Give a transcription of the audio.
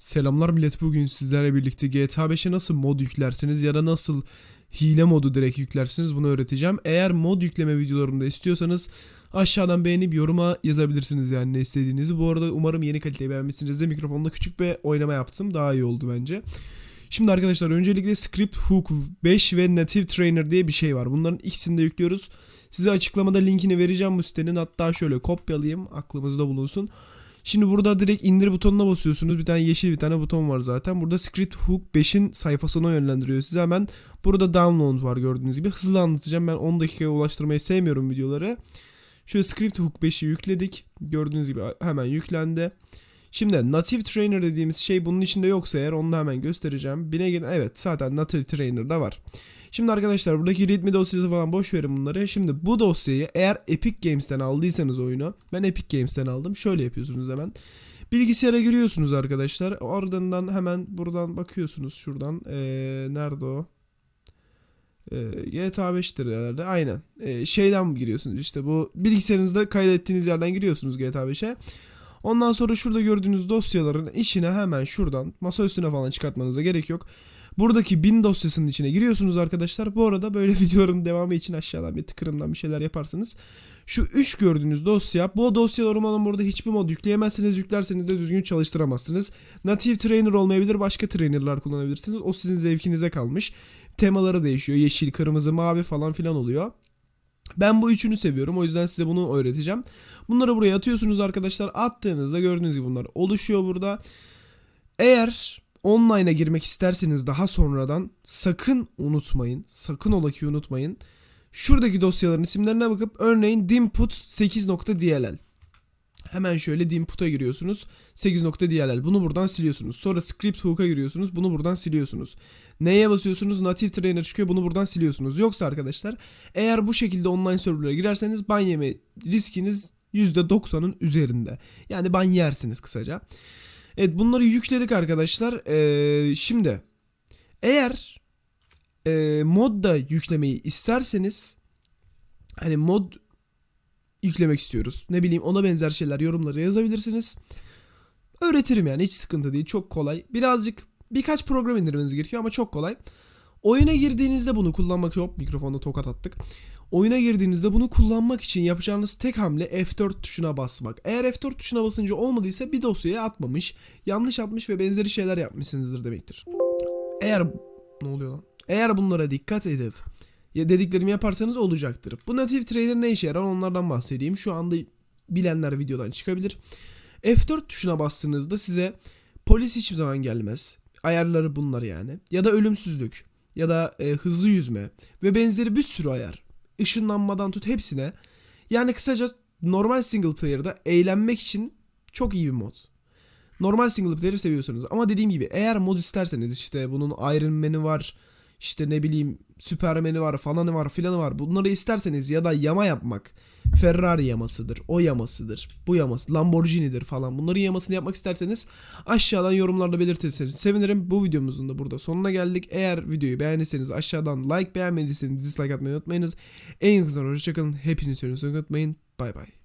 Selamlar millet bugün sizlerle birlikte GTA 5'e nasıl mod yüklersiniz ya da nasıl hile modu direkt yüklersiniz bunu öğreteceğim. Eğer mod yükleme videolarımda istiyorsanız aşağıdan beğenip yoruma yazabilirsiniz yani ne istediğinizi. Bu arada umarım yeni kaliteyi beğenmişsinizdir. Mikrofonda küçük bir oynama yaptım daha iyi oldu bence. Şimdi arkadaşlar öncelikle Script Hook 5 ve Native Trainer diye bir şey var. Bunların ikisini de yüklüyoruz. Size açıklamada linkini vereceğim bu sitenin. Hatta şöyle kopyalayayım aklımızda bulunsun. Şimdi burada direkt indir butonuna basıyorsunuz. Bir tane yeşil bir tane buton var zaten. Burada Script Hook 5'in sayfasına yönlendiriyor size. Hemen burada download var gördüğünüz gibi. Hızlı anlatacağım. Ben 10 dakikaya ulaştırmayı sevmiyorum videoları. Şöyle Script Hook 5'i yükledik. Gördüğünüz gibi hemen yüklendi. Şimdi Native Trainer dediğimiz şey bunun içinde yoksa eğer onu da hemen göstereceğim. Bine girin. Evet zaten Native Trainer'da var. Şimdi arkadaşlar buradaki readme dosyası falan boş verin bunları. Şimdi bu dosyayı eğer Epic Games'ten aldıysanız oyunu. Ben Epic Games'ten aldım. Şöyle yapıyorsunuz hemen. Bilgisayara giriyorsunuz arkadaşlar. Ardından hemen buradan bakıyorsunuz şuradan. Ee, nerede o? Ee, GTA 5'tir herhalde. Aynen. Ee, şeyden giriyorsunuz işte bu bilgisayarınızda kaydettiğiniz yerden giriyorsunuz GTA 5'e. Ondan sonra şurada gördüğünüz dosyaların içine hemen şuradan masa üstüne falan çıkartmanıza gerek yok. Buradaki bin dosyasının içine giriyorsunuz arkadaşlar. Bu arada böyle videoların devamı için aşağıdan bir tıkırından bir şeyler yaparsınız. Şu 3 gördüğünüz dosya. Bu dosyalar umarım burada hiçbir mod yükleyemezsiniz. Yüklerseniz de düzgün çalıştıramazsınız. Native trainer olmayabilir. Başka trainerlar kullanabilirsiniz. O sizin zevkinize kalmış. Temaları değişiyor. Yeşil, kırmızı, mavi falan filan oluyor. Ben bu üçünü seviyorum. O yüzden size bunu öğreteceğim. Bunları buraya atıyorsunuz arkadaşlar. Attığınızda gördüğünüz gibi bunlar oluşuyor burada. Eğer online'a girmek isterseniz daha sonradan sakın unutmayın. Sakın ola ki unutmayın. Şuradaki dosyaların isimlerine bakıp örneğin dimput 8.dll Hemen şöyle dimput'a giriyorsunuz. 8.dll bunu buradan siliyorsunuz. Sonra script hook'a giriyorsunuz. Bunu buradan siliyorsunuz. Neye basıyorsunuz? Native trainer çıkıyor. Bunu buradan siliyorsunuz. Yoksa arkadaşlar eğer bu şekilde online serverlara girerseniz ban yeme riskiniz %90'ın üzerinde. Yani ban yersiniz kısaca. Evet bunları yükledik arkadaşlar. Ee, şimdi eğer e, mod da yüklemeyi isterseniz hani mod yüklemek istiyoruz. Ne bileyim ona benzer şeyler yorumlara yazabilirsiniz. Öğretirim yani hiç sıkıntı değil. Çok kolay. Birazcık birkaç program indirmeniz gerekiyor ama çok kolay. Oyuna girdiğinizde bunu kullanmak hop mikrofonda tokat attık. Oyuna girdiğinizde bunu kullanmak için yapacağınız tek hamle F4 tuşuna basmak. Eğer F4 tuşuna basınca olmadıysa bir dosyaya atmamış, yanlış atmış ve benzeri şeyler yapmışsınızdır demektir. Eğer ne oluyor lan? Eğer bunlara dikkat edip ya dediklerimi yaparsanız olacaktır. Bu Native Trainer ne işe yarar onlardan bahsedeyim. Şu anda bilenler videodan çıkabilir. F4 tuşuna bastığınızda size polis hiçbir zaman gelmez. Ayarları bunlar yani. Ya da ölümsüzlük ya da e, hızlı yüzme ve benzeri bir sürü ayar. Işınlanmadan tut hepsine. Yani kısaca normal single player'da eğlenmek için çok iyi bir mod. Normal single player seviyorsanız ama dediğim gibi eğer mod isterseniz işte bunun Iron Man'i var, işte ne bileyim Superman'i var falanı var filanı var. Bunları isterseniz ya da yama yapmak. Ferrari yamasıdır. O yamasıdır. Bu yaması. Lamborghini'dir falan. Bunların yamasını yapmak isterseniz aşağıdan yorumlarda belirtirseniz sevinirim. Bu videomuzun da burada sonuna geldik. Eğer videoyu beğendiyseniz aşağıdan like beğenmediyseniz dislike atmayı unutmayınız. En yakın hoşçakalın. Hepinizi unutmayın. Bay bay.